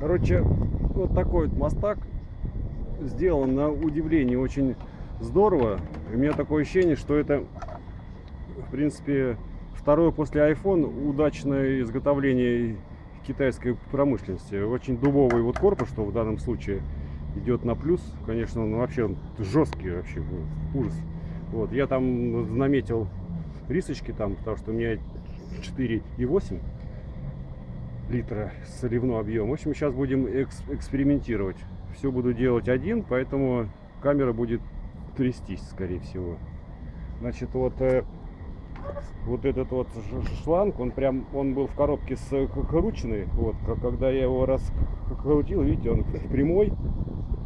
Короче, вот такой вот мостак сделан на удивление очень здорово. И у меня такое ощущение, что это, в принципе, второе после iPhone удачное изготовление китайской промышленности. Очень дубовый вот корпус, что в данном случае идет на плюс. Конечно, он вообще он жесткий вообще, ужас. Вот, я там наметил рисочки там, потому что у меня 4,8 литра соливной объем. В общем, сейчас будем экс экспериментировать. Все буду делать один, поэтому камера будет трястись, скорее всего. Значит, вот э, вот этот вот шланг, он прям, он был в коробке с крученный. Вот, когда я его раскрутил, видите, он прямой,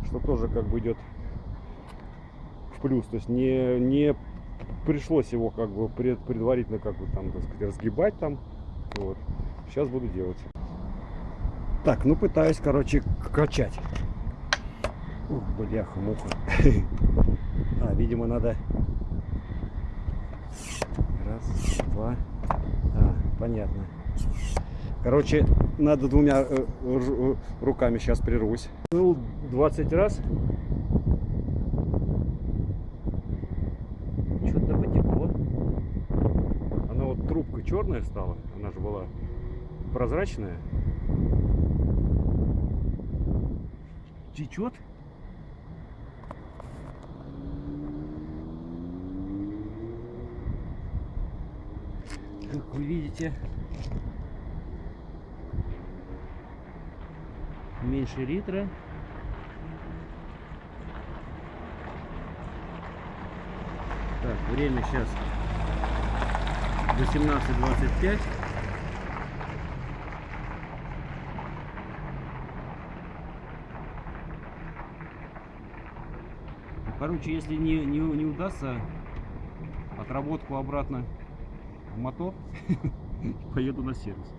что тоже как бы идет в плюс. То есть не, не пришлось его как бы пред, предварительно как бы там, так сказать, разгибать там. Вот. Сейчас буду делать. Так, ну пытаюсь, короче, качать. Ух, бляха-муха. А, видимо, надо... Раз, два. А, понятно. Короче, надо двумя э, э, руками сейчас прервусь. Ну, 20 раз. Что-то потекло. Она вот трубка черная стала. Она же была прозрачная. течет. Как вы видите, меньше литра. Так, время сейчас 18.25. Короче, если не, не, не удастся отработку обратно в мотор, поеду на сервис.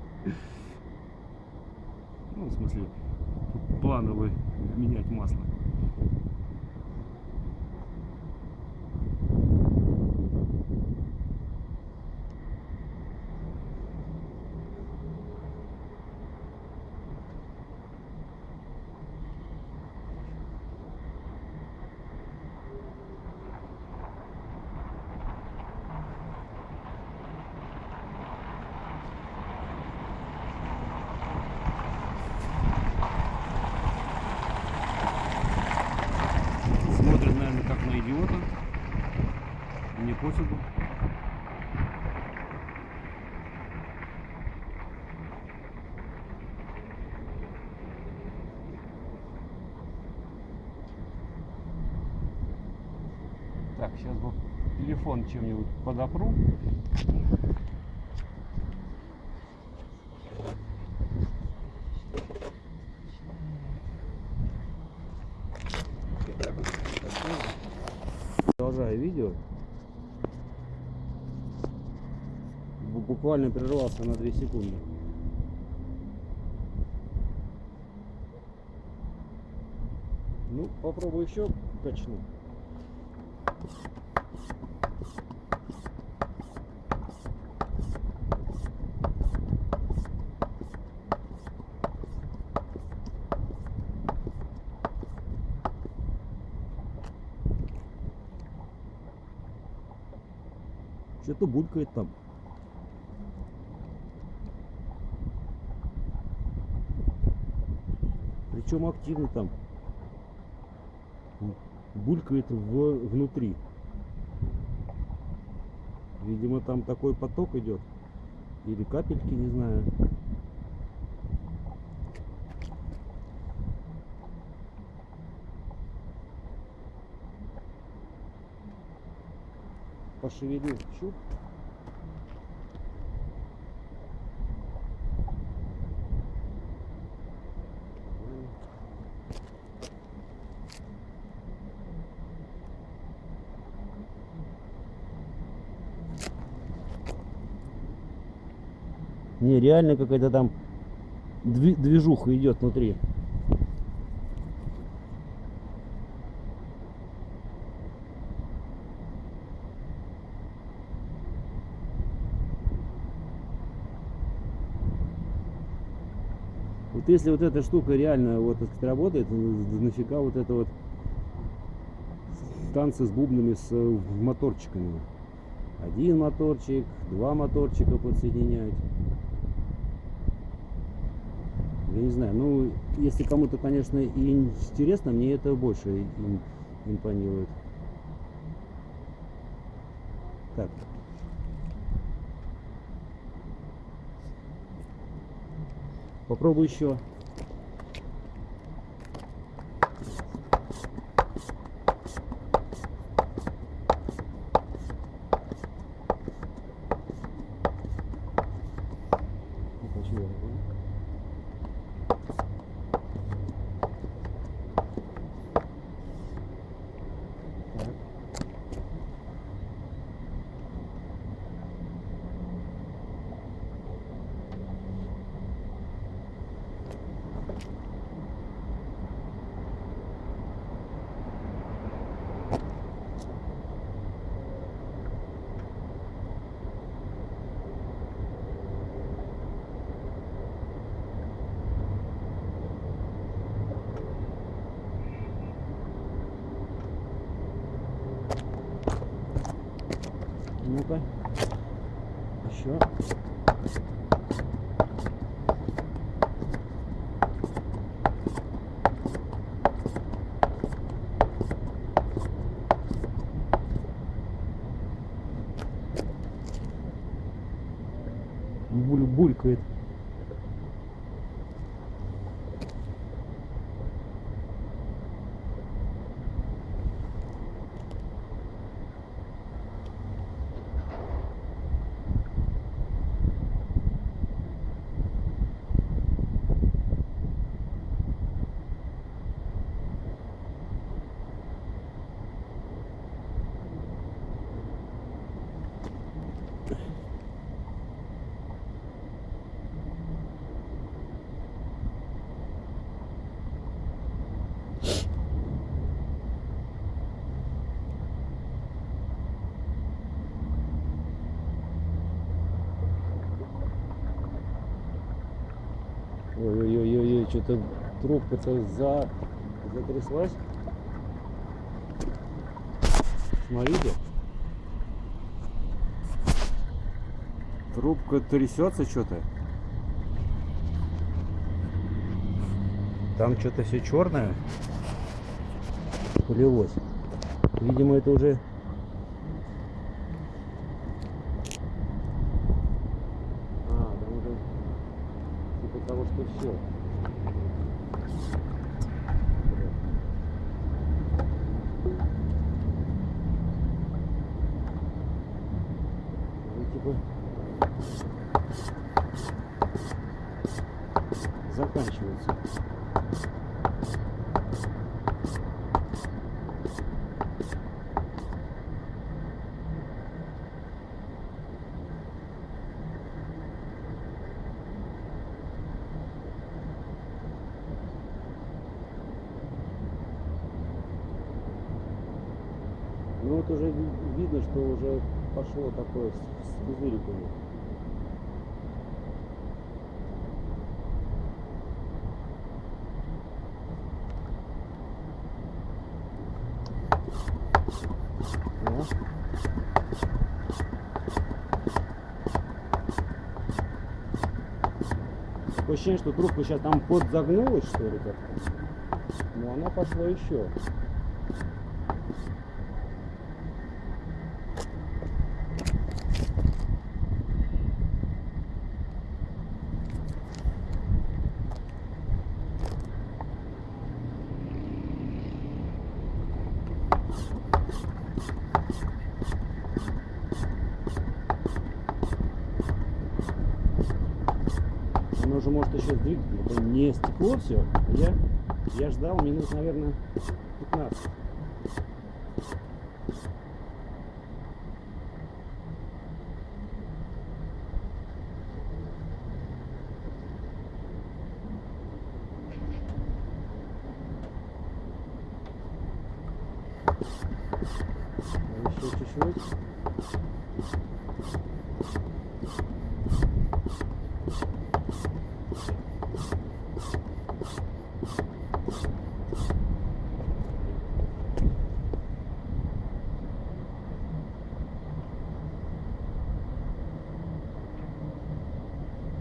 Ну, в смысле, плановый менять масло. Смотрит, наверное, как на идиота. Мне пофигу. Так, сейчас бы телефон чем-нибудь подопру. Продолжаю видео. Бу- Буквально прервался на 2 секунды. Ну, попробую еще качну. Что-то булькает там. Причем активно там. Булькает в, внутри. Видимо, там такой поток идет. Или капельки, не знаю. Пошевелил щуп. Не, реально какая-то там дви- движуха идет внутри. Вот если вот эта штука реально вот так работает, ну, нафига вот это вот танцы с бубнами, с э, моторчиками. Один моторчик, два моторчика подсоединять. Я не знаю, ну, если кому-то, конечно, и интересно, мне это больше им- импонирует. Так. Попробуй еще. Не хочу я, да? Так. Ну-ка. Еще. Буль булькает. Ой-ой-ой-ой, что-то трубка-то за... затряслась. Смотрите. Трубка трясется что-то. Там что-то все черное полилось. Видимо, это уже А, там уже типа того, что все. типа заканчивается. Ну вот уже ви- видно, что уже пошло такое с, пузыриками. Такое ощущение, что трубка сейчас там подзагнулась, что ли, как-то. Но она пошла еще. Оно уже может еще сдвигаться. Это не стекло все. Я, я ждал минут, наверное, 15. Еще чуть-чуть.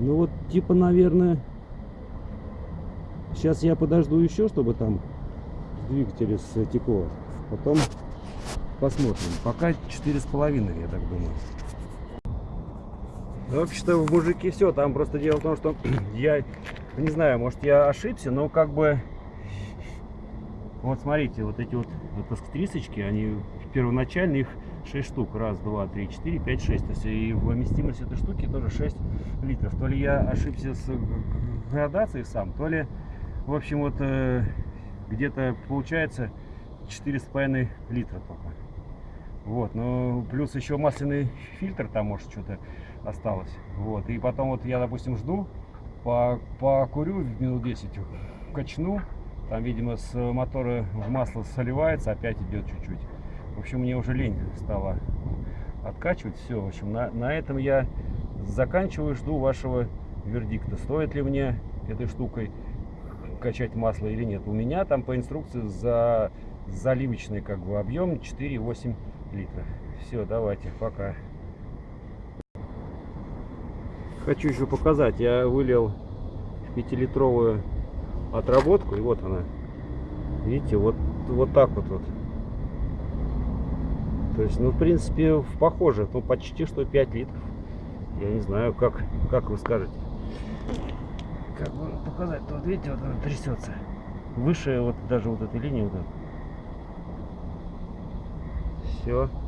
Ну вот, типа, наверное, сейчас я подожду еще, чтобы там двигатель стекло. Потом посмотрим. Пока четыре с половиной, я так думаю. Вообще-то в мужике все. Там просто дело в том, что я не знаю, может я ошибся, но как бы вот смотрите, вот эти вот выпуск-трисочки, они первоначально их 6 штук. Раз, два, три, четыре, пять, шесть. То есть и вместимость этой штуки тоже 6 литров. То ли я ошибся с градацией сам, то ли, в общем, вот э, где-то получается 4,5 литра только. Вот, ну плюс еще масляный фильтр там может что-то осталось. Вот, и потом вот я, допустим, жду, по, покурю минут 10, качну, там, видимо, с мотора в масло соливается, опять идет чуть-чуть. В общем, мне уже лень стало откачивать. Все, в общем, на, на этом я заканчиваю, жду вашего вердикта. Стоит ли мне этой штукой качать масло или нет. У меня там по инструкции за заливочный как бы объем 4,8 литра. Все, давайте, пока. Хочу еще показать. Я вылил 5-литровую отработку. И вот она. Видите, вот, вот так вот. вот. То есть, ну, в принципе, похоже. Ну, почти что 5 литров. Я не знаю, как, как вы скажете. Как бы показать? Вот видите, вот она трясется. Выше вот даже вот этой линии. Вот Все.